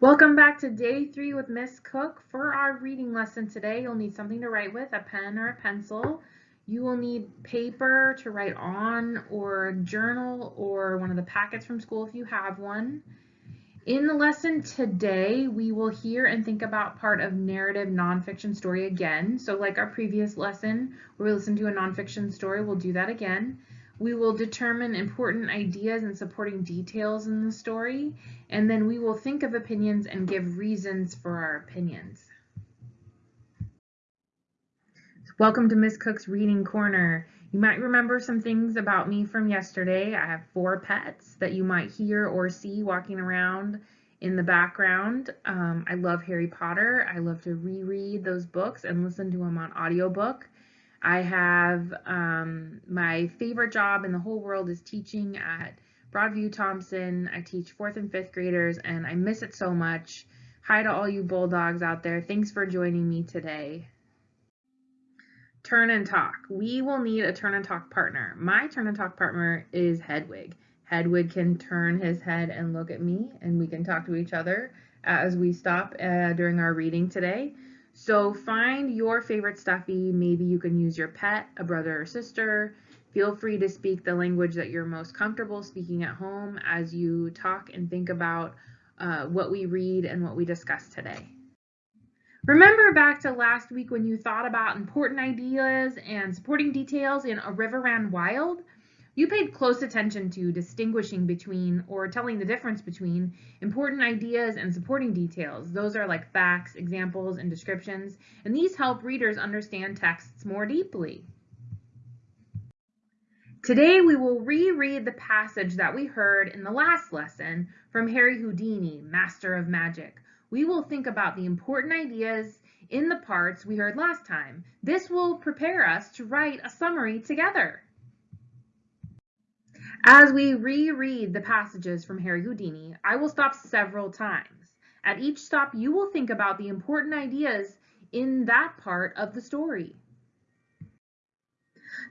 Welcome back to day three with Miss Cook. For our reading lesson today, you'll need something to write with, a pen or a pencil. You will need paper to write on or a journal or one of the packets from school if you have one. In the lesson today, we will hear and think about part of narrative nonfiction story again. So like our previous lesson, where we listen to a nonfiction story, we'll do that again. We will determine important ideas and supporting details in the story, and then we will think of opinions and give reasons for our opinions. Welcome to Miss Cook's Reading Corner. You might remember some things about me from yesterday. I have four pets that you might hear or see walking around in the background. Um, I love Harry Potter. I love to reread those books and listen to them on audiobook. I have um, my favorite job in the whole world is teaching at Broadview Thompson. I teach fourth and fifth graders and I miss it so much. Hi to all you bulldogs out there. Thanks for joining me today. Turn and talk. We will need a turn and talk partner. My turn and talk partner is Hedwig. Hedwig can turn his head and look at me and we can talk to each other as we stop uh, during our reading today. So find your favorite stuffy. Maybe you can use your pet, a brother or sister. Feel free to speak the language that you're most comfortable speaking at home as you talk and think about uh, what we read and what we discuss today. Remember back to last week when you thought about important ideas and supporting details in A River Ran Wild? You paid close attention to distinguishing between or telling the difference between important ideas and supporting details. Those are like facts, examples, and descriptions, and these help readers understand texts more deeply. Today we will reread the passage that we heard in the last lesson from Harry Houdini, Master of Magic. We will think about the important ideas in the parts we heard last time. This will prepare us to write a summary together. As we reread the passages from Harry Houdini, I will stop several times. At each stop, you will think about the important ideas in that part of the story.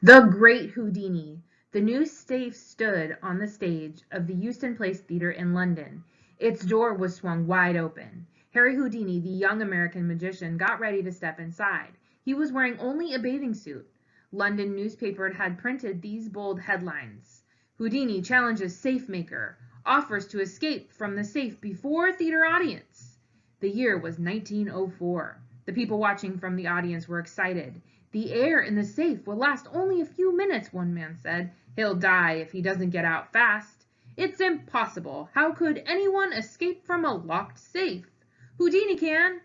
The Great Houdini. The new safe stood on the stage of the Euston Palace Theatre in London. Its door was swung wide open. Harry Houdini, the young American magician, got ready to step inside. He was wearing only a bathing suit. London newspaper had printed these bold headlines. Houdini challenges safe maker, offers to escape from the safe before theater audience. The year was 1904. The people watching from the audience were excited. The air in the safe will last only a few minutes, one man said. He'll die if he doesn't get out fast. It's impossible. How could anyone escape from a locked safe? Houdini can.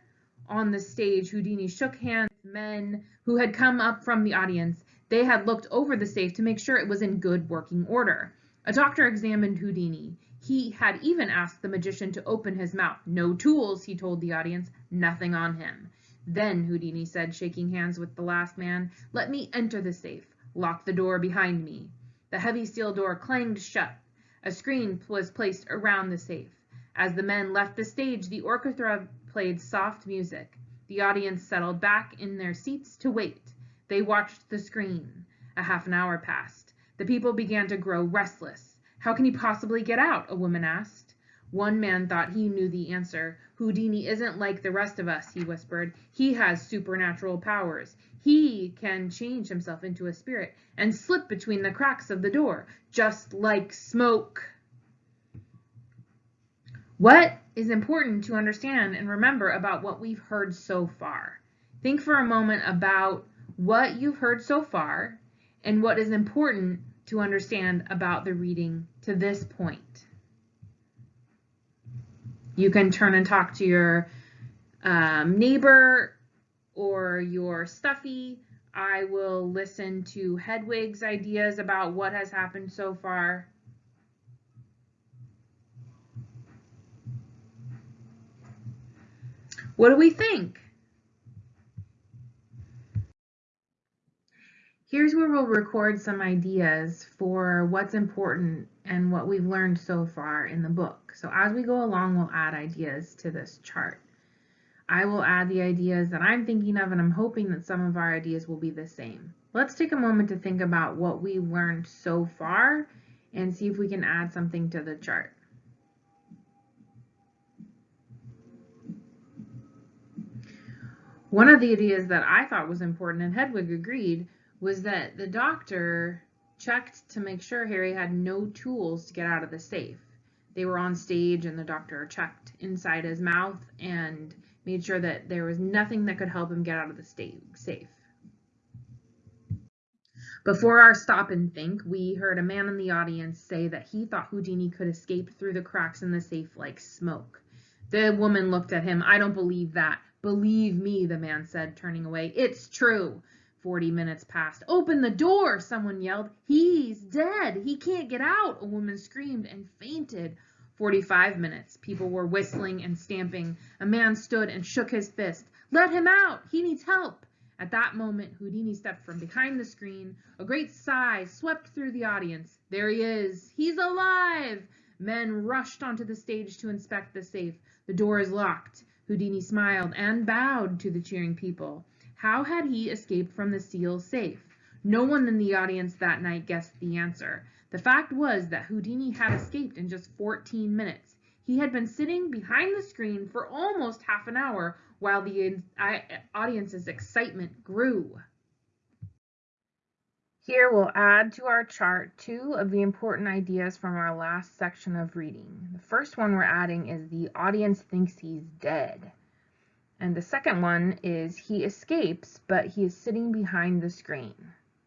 On the stage, Houdini shook hands with men who had come up from the audience. They had looked over the safe to make sure it was in good working order. A doctor examined Houdini. He had even asked the magician to open his mouth. No tools, he told the audience, nothing on him. Then, Houdini said, shaking hands with the last man, let me enter the safe. Lock the door behind me. The heavy steel door clanged shut. A screen was placed around the safe. As the men left the stage, the orchestra played soft music. The audience settled back in their seats to wait. They watched the screen. A half an hour passed. The people began to grow restless. How can he possibly get out? a woman asked. One man thought he knew the answer. Houdini isn't like the rest of us, he whispered. He has supernatural powers. He can change himself into a spirit and slip between the cracks of the door, just like smoke. What is important to understand and remember about what we've heard so far? Think for a moment about what you've heard so far and what is important to understand about the reading to this point. You can turn and talk to your um, neighbor or your stuffy. I will listen to Hedwig's ideas about what has happened so far. What do we think? Here's where we'll record some ideas for what's important and what we've learned so far in the book. So as we go along, we'll add ideas to this chart. I will add the ideas that I'm thinking of and I'm hoping that some of our ideas will be the same. Let's take a moment to think about what we learned so far and see if we can add something to the chart. One of the ideas that I thought was important and Hedwig agreed was that the doctor checked to make sure Harry had no tools to get out of the safe. They were on stage and the doctor checked inside his mouth and made sure that there was nothing that could help him get out of the safe. Before our stop and think, we heard a man in the audience say that he thought Houdini could escape through the cracks in the safe like smoke. The woman looked at him. I don't believe that. Believe me, the man said, turning away. It's true. Forty minutes passed. Open the door, someone yelled. He's dead. He can't get out, a woman screamed and fainted. Forty-five minutes. People were whistling and stamping. A man stood and shook his fist. Let him out. He needs help. At that moment, Houdini stepped from behind the screen. A great sigh swept through the audience. There he is. He's alive. Men rushed onto the stage to inspect the safe. The door is locked. Houdini smiled and bowed to the cheering people. How had he escaped from the seal safe? No one in the audience that night guessed the answer. The fact was that Houdini had escaped in just 14 minutes. He had been sitting behind the screen for almost half an hour while the audience's excitement grew. Here we'll add to our chart two of the important ideas from our last section of reading. The first one we're adding is the audience thinks he's dead. And the second one is he escapes, but he is sitting behind the screen.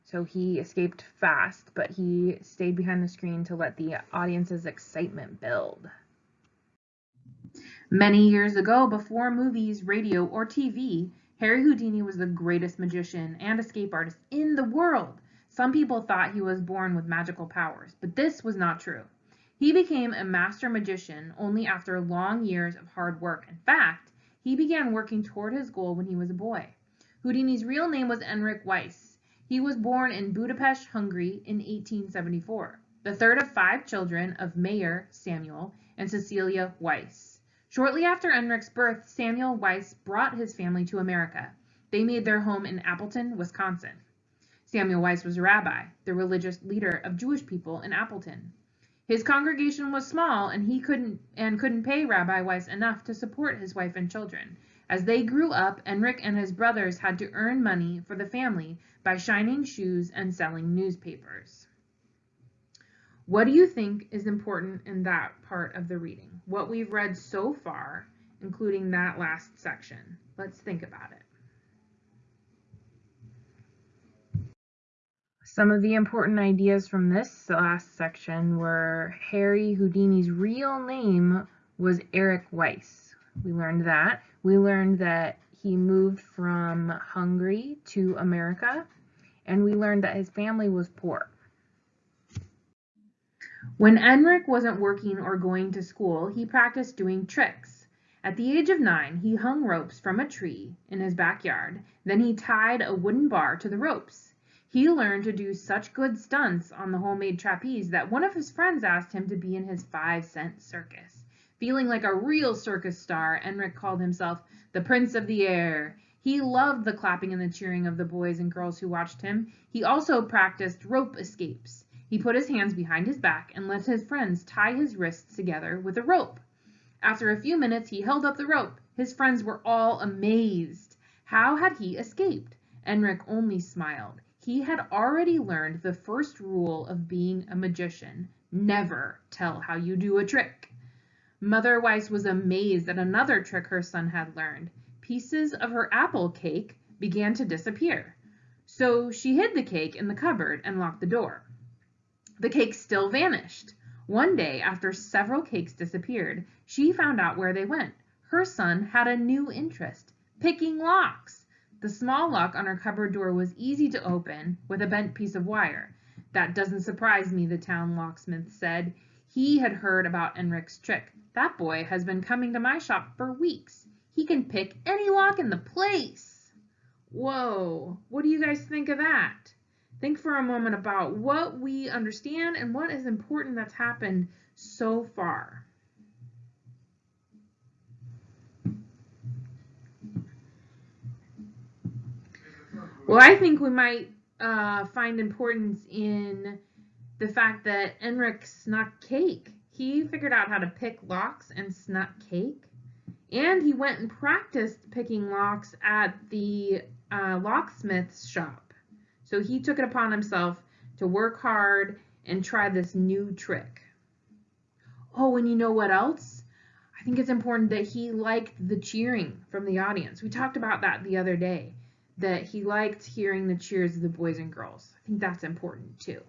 So he escaped fast, but he stayed behind the screen to let the audience's excitement build. Many years ago, before movies, radio, or TV, Harry Houdini was the greatest magician and escape artist in the world. Some people thought he was born with magical powers, but this was not true. He became a master magician only after long years of hard work. In fact, he began working toward his goal when he was a boy. Houdini's real name was Enric Weiss. He was born in Budapest, Hungary in 1874, the third of five children of Mayer Samuel and Cecilia Weiss. Shortly after Enric's birth, Samuel Weiss brought his family to America. They made their home in Appleton, Wisconsin. Samuel Weiss was a rabbi, the religious leader of Jewish people in Appleton. His congregation was small and he couldn't and couldn't pay Rabbi Weiss enough to support his wife and children. As they grew up, Enric and his brothers had to earn money for the family by shining shoes and selling newspapers. What do you think is important in that part of the reading? What we've read so far, including that last section. Let's think about it. Some of the important ideas from this last section were Harry Houdini's real name was Eric Weiss. We learned that. We learned that he moved from Hungary to America, and we learned that his family was poor. When Enric wasn't working or going to school, he practiced doing tricks. At the age of nine, he hung ropes from a tree in his backyard. Then he tied a wooden bar to the ropes. He learned to do such good stunts on the homemade trapeze that one of his friends asked him to be in his five cent circus. Feeling like a real circus star, Enric called himself the Prince of the Air. He loved the clapping and the cheering of the boys and girls who watched him. He also practiced rope escapes. He put his hands behind his back and let his friends tie his wrists together with a rope. After a few minutes, he held up the rope. His friends were all amazed. How had he escaped? Enric only smiled. He had already learned the first rule of being a magician, never tell how you do a trick. Mother Weiss was amazed at another trick her son had learned. Pieces of her apple cake began to disappear. So she hid the cake in the cupboard and locked the door. The cake still vanished. One day, after several cakes disappeared, she found out where they went. Her son had a new interest, picking locks. The small lock on her cupboard door was easy to open with a bent piece of wire. That doesn't surprise me, the town locksmith said. He had heard about Enric's trick. That boy has been coming to my shop for weeks. He can pick any lock in the place. Whoa, what do you guys think of that? Think for a moment about what we understand and what is important that's happened so far. Well, I think we might uh, find importance in the fact that Enric snuck cake. He figured out how to pick locks and snuck cake. And he went and practiced picking locks at the uh, locksmith's shop. So he took it upon himself to work hard and try this new trick. Oh, and you know what else? I think it's important that he liked the cheering from the audience. We talked about that the other day, that he liked hearing the cheers of the boys and girls. I think that's important too.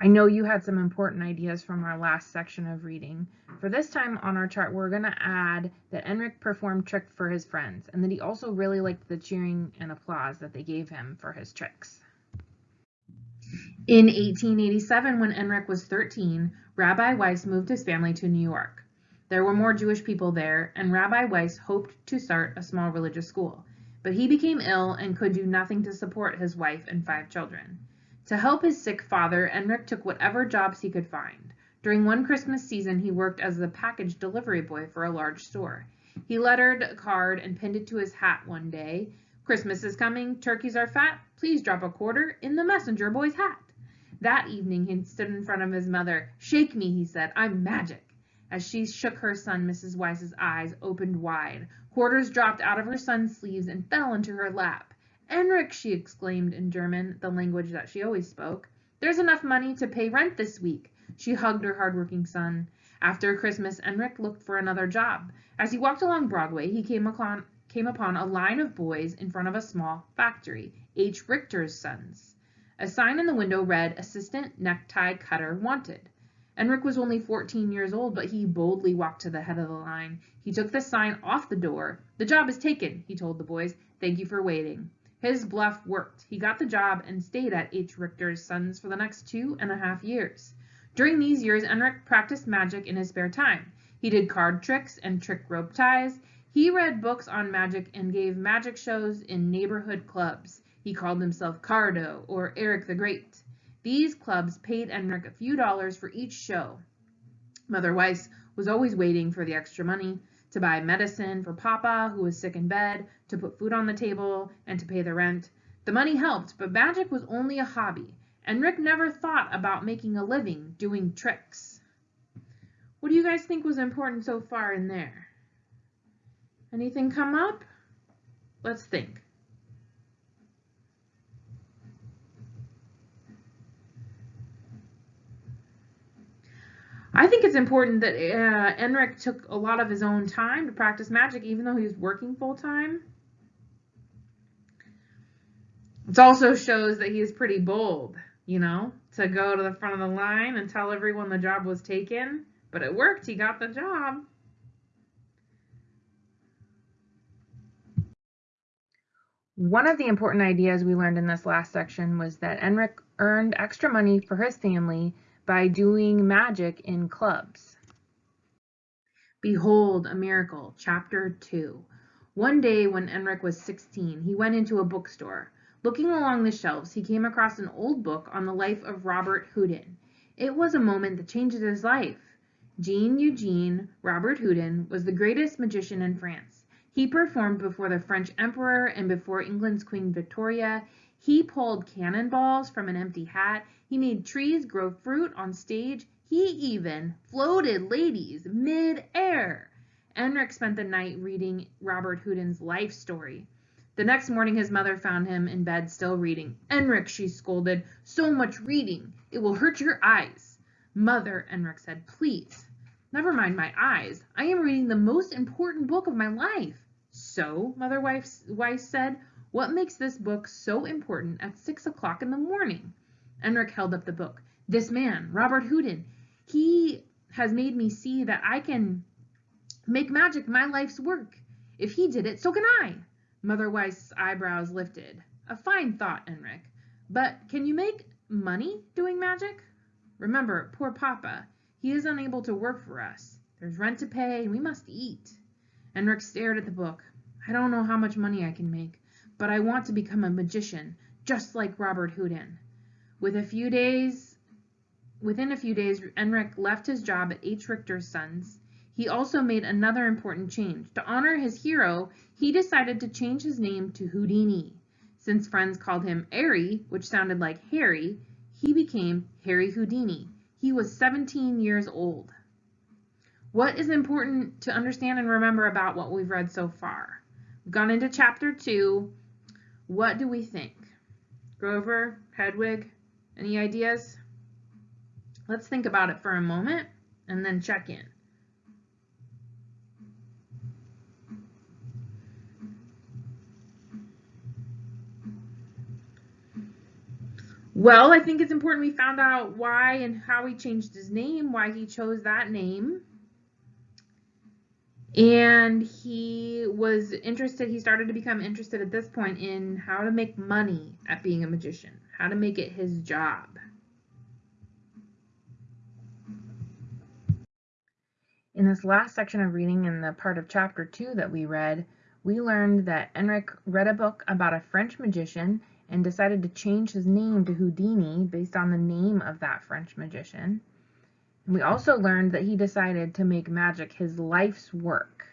I know you had some important ideas from our last section of reading. For this time on our chart, we're going to add that Enric performed tricks for his friends and that he also really liked the cheering and applause that they gave him for his tricks. In 1887, when Enric was 13, Rabbi Weiss moved his family to New York. There were more Jewish people there, and Rabbi Weiss hoped to start a small religious school, but he became ill and could do nothing to support his wife and five children. To help his sick father, Enric took whatever jobs he could find. During one Christmas season, he worked as a package delivery boy for a large store. He lettered a card and pinned it to his hat one day. Christmas is coming, turkeys are fat, please drop a quarter in the messenger boy's hat. That evening he stood in front of his mother. Shake me, he said, I'm magic. As she shook her son, Mrs. Weiss's eyes opened wide. Quarters dropped out of her son's sleeves and fell into her lap. Enric, she exclaimed in German, the language that she always spoke. There's enough money to pay rent this week. She hugged her hard-working son. After Christmas, Enric looked for another job. As he walked along Broadway, he came upon, came upon a line of boys in front of a small factory, H. Richter's Sons. A sign in the window read, Assistant Necktie Cutter Wanted. Enric was only 14 years old, but he boldly walked to the head of the line. He took the sign off the door. The job is taken, he told the boys. Thank you for waiting. His bluff worked. He got the job and stayed at H. Richter's Sons for the next two and a half years. During these years, Enric practiced magic in his spare time. He did card tricks and trick rope ties. He read books on magic and gave magic shows in neighborhood clubs. He called himself Cardo or Eric the Great. These clubs paid Enric a few dollars for each show. Mother Weiss was always waiting for the extra money to buy medicine for Papa, who was sick in bed, to put food on the table, and to pay the rent. The money helped, but magic was only a hobby, and Rick never thought about making a living doing tricks. What do you guys think was important so far in there? Anything come up? Let's think. I think it's important that uh, Enric took a lot of his own time to practice magic, even though he was working full time. It also shows that he is pretty bold, you know, to go to the front of the line and tell everyone the job was taken. But it worked. He got the job. One of the important ideas we learned in this last section was that Enric earned extra money for his family by doing magic in clubs. Behold a Miracle, Chapter 2. One day when Enric was 16, he went into a bookstore. Looking along the shelves, he came across an old book on the life of Robert Houdin. It was a moment that changed his life. Jean Eugene Robert Houdin was the greatest magician in France. He performed before the French emperor and before England's Queen Victoria. He pulled cannonballs from an empty hat. He made trees grow fruit on stage. He even floated ladies mid-air. Enric spent the night reading Robert Houdin's life story. The next morning his mother found him in bed still reading. Enric, she scolded, so much reading. It will hurt your eyes. Mother, Enric said, please. Never mind my eyes. I am reading the most important book of my life. So, Mother Weiss said, what makes this book so important at six o'clock in the morning? Enric held up the book. This man, Robert Houdin, he has made me see that I can make magic my life's work. If he did it, so can I. Mother Weiss's eyebrows lifted. A fine thought, Enric. But can you make money doing magic? Remember, poor Papa. He is unable to work for us. There's rent to pay, and we must eat. Enric stared at the book. I don't know how much money I can make but I want to become a magician, just like Robert Houdin. With a few days, within a few days, Enric left his job at H. Richter's Sons. He also made another important change. To honor his hero, he decided to change his name to Houdini. Since friends called him Harry, which sounded like Harry, he became Harry Houdini. He was 17 years old. What is important to understand and remember about what we've read so far? We've gone into chapter two. What do we think? Grover, Hedwig, any ideas? Let's think about it for a moment and then check in. Well, I think it's important we found out why and how he changed his name, why he chose that name. And he was interested, he started to become interested at this point in how to make money at being a magician, how to make it his job. In this last section of reading in the part of chapter 2 that we read, we learned that Enric read a book about a French magician and decided to change his name to Houdini based on the name of that French magician. We also learned that he decided to make magic his life's work.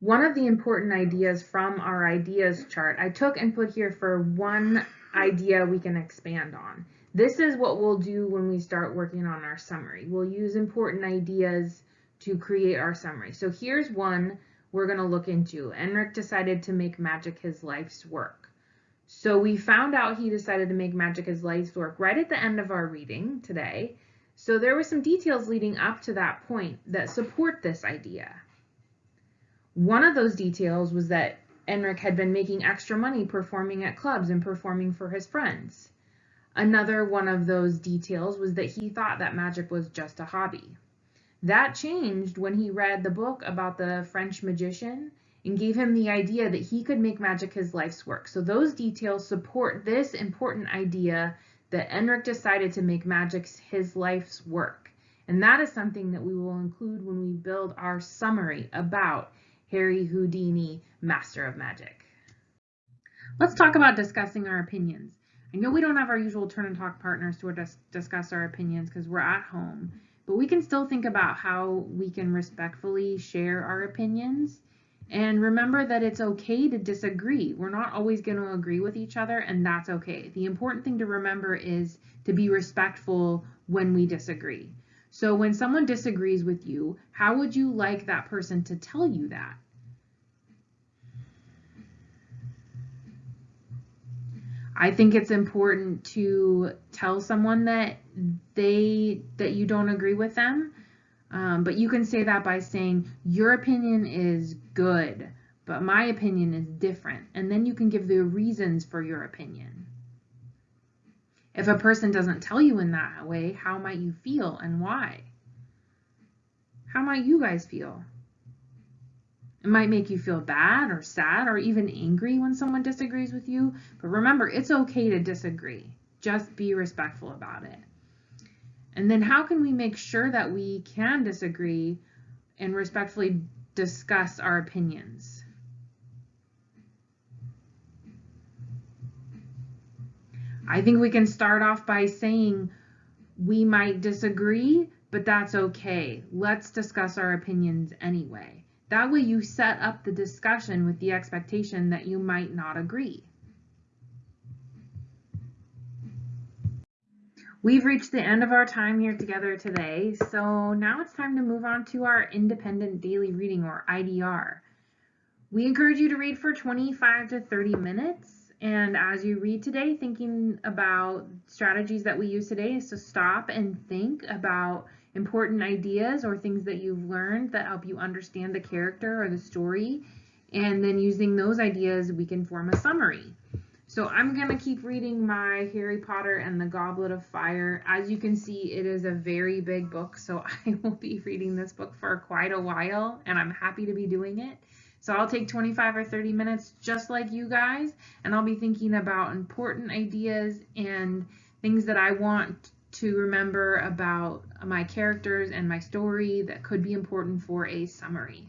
One of the important ideas from our ideas chart I took and put here for one idea we can expand on. This is what we'll do when we start working on our summary. We'll use important ideas to create our summary. So here's one we're going to look into. Enric decided to make magic his life's work. So we found out he decided to make magic his life's work right at the end of our reading today. So there were some details leading up to that point that support this idea. One of those details was that Enric had been making extra money performing at clubs and performing for his friends. Another one of those details was that he thought that magic was just a hobby. That changed when he read the book about the French magician and gave him the idea that he could make magic his life's work. So those details support this important idea that Enric decided to make magic his life's work. And that is something that we will include when we build our summary about Harry Houdini, Master of Magic. Let's talk about discussing our opinions. I know we don't have our usual turn and talk partners to discuss our opinions because we're at home, but we can still think about how we can respectfully share our opinions and remember that it's okay to disagree. We're not always going to agree with each other, and that's okay. The important thing to remember is to be respectful when we disagree. So when someone disagrees with you, how would you like that person to tell you that? I think it's important to tell someone that they that you don't agree with them. Um, but you can say that by saying your opinion is good, but my opinion is different. And then you can give the reasons for your opinion. If a person doesn't tell you in that way, how might you feel and why? How might you guys feel? It might make you feel bad or sad or even angry when someone disagrees with you. But remember, it's okay to disagree. Just be respectful about it. And then how can we make sure that we can disagree and respectfully discuss our opinions? I think we can start off by saying we might disagree, but that's okay. Let's discuss our opinions anyway. That way you set up the discussion with the expectation that you might not agree. We've reached the end of our time here together today, so now it's time to move on to our independent daily reading or IDR. We encourage you to read for 25 to 30 minutes, and as you read today, thinking about strategies that we use today is to stop and think about important ideas or things that you've learned that help you understand the character or the story. And then using those ideas, we can form a summary. So I'm going to keep reading my Harry Potter and the Goblet of Fire. As you can see, it is a very big book, so I will be reading this book for quite a while, and I'm happy to be doing it. So I'll take 25 or 30 minutes just like you guys, and I'll be thinking about important ideas and things that I want to remember about my characters and my story that could be important for a summary.